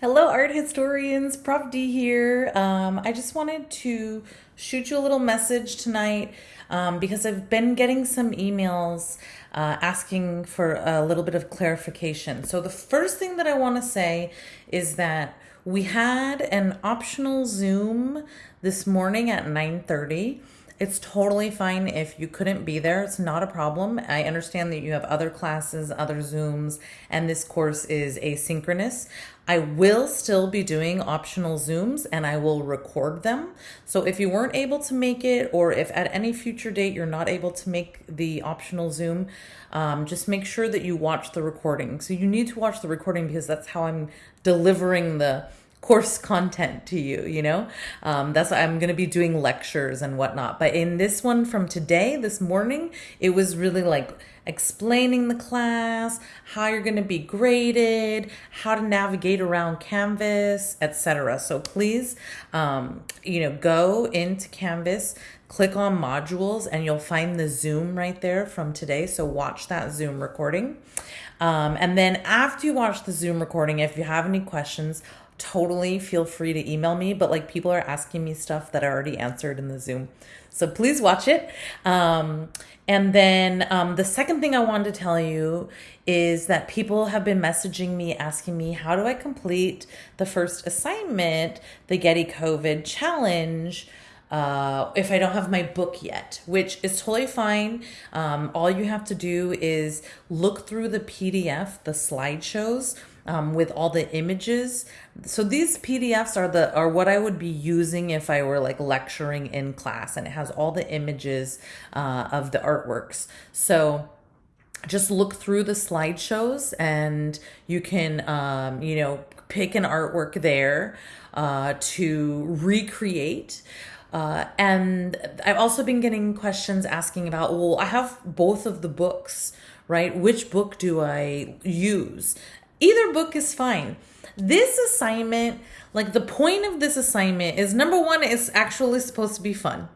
Hello, art historians. Prof D here. Um, I just wanted to shoot you a little message tonight um, because I've been getting some emails uh, asking for a little bit of clarification. So the first thing that I want to say is that we had an optional Zoom this morning at 9:30 it's totally fine if you couldn't be there. It's not a problem. I understand that you have other classes, other Zooms, and this course is asynchronous. I will still be doing optional Zooms and I will record them. So if you weren't able to make it, or if at any future date you're not able to make the optional Zoom, um, just make sure that you watch the recording. So you need to watch the recording because that's how I'm delivering the course content to you you know? Um, that's why i'm going to be doing lectures and whatnot. But in this one from today this morning it was really like explaining the class how you're going to be graded how to navigate around canvas etc so please um, you know go into canvas click on modules and you'll find the zoom right there from today. So watch that zoom recording. Um, and then after you watch the zoom recording if you have any questions totally feel free to email me, but like people are asking me stuff that I already answered in the Zoom. So please watch it. Um, and then um, the second thing I wanted to tell you is that people have been messaging me asking me, how do I complete the first assignment, the Getty COVID challenge? Uh, if I don't have my book yet, which is totally fine. Um, all you have to do is look through the PDF, the slideshows um, with all the images. So these PDFs are the are what I would be using if I were like lecturing in class, and it has all the images uh, of the artworks. So just look through the slideshows and you can um, you know pick an artwork there uh, to recreate uh, and I've also been getting questions asking about, well, I have both of the books, right? Which book do I use? Either book is fine. This assignment, like the point of this assignment is number one, it's actually supposed to be fun.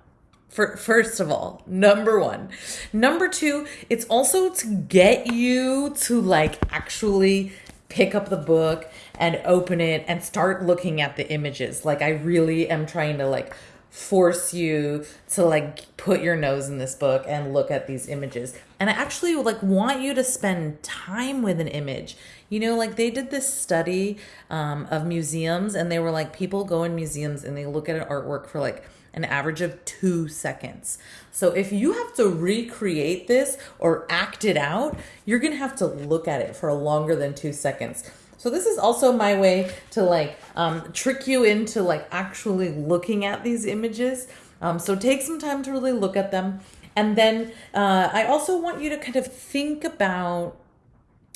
For, first of all, number one. Number two, it's also to get you to like actually pick up the book and open it and start looking at the images. Like I really am trying to like force you to like put your nose in this book and look at these images and i actually like want you to spend time with an image you know like they did this study um, of museums and they were like people go in museums and they look at an artwork for like an average of two seconds. So if you have to recreate this or act it out, you're gonna have to look at it for longer than two seconds. So this is also my way to like um, trick you into like actually looking at these images. Um, so take some time to really look at them. And then uh, I also want you to kind of think about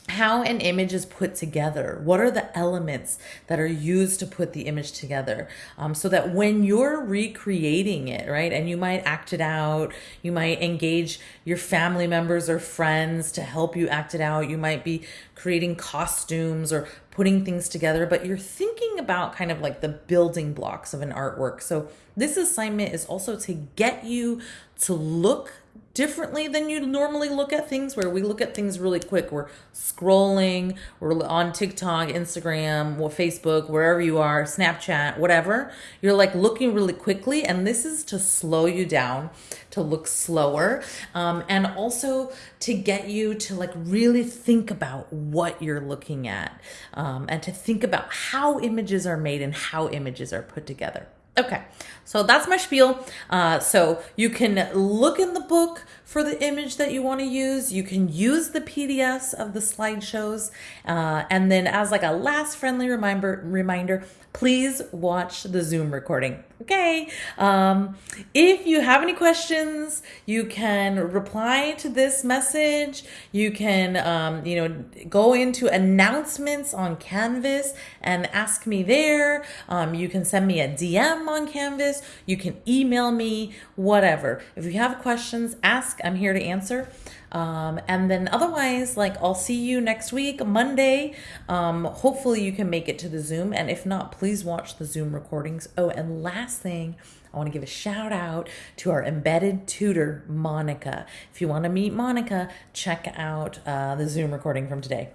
how an image is put together. What are the elements that are used to put the image together? Um, so that when you're recreating it, right, and you might act it out, you might engage your family members or friends to help you act it out. You might be creating costumes or putting things together, but you're thinking about kind of like the building blocks of an artwork. So this assignment is also to get you to look differently than you normally look at things where we look at things really quick we're scrolling we're on tiktok instagram facebook wherever you are snapchat whatever you're like looking really quickly and this is to slow you down to look slower um, and also to get you to like really think about what you're looking at um, and to think about how images are made and how images are put together Okay, so that's my spiel. Uh, so you can look in the book for the image that you want to use. You can use the PDFs of the slideshows. Uh, and then as like a last friendly reminder, reminder, please watch the Zoom recording. Okay. Um, if you have any questions, you can reply to this message. You can, um, you know, go into announcements on Canvas and ask me there. Um, you can send me a DM on Canvas. You can email me, whatever. If you have questions, ask. I'm here to answer. Um, and then otherwise, like I'll see you next week, Monday. Um, hopefully you can make it to the Zoom. And if not, please watch the Zoom recordings. Oh, and last thing, I want to give a shout out to our embedded tutor, Monica. If you want to meet Monica, check out uh, the Zoom recording from today.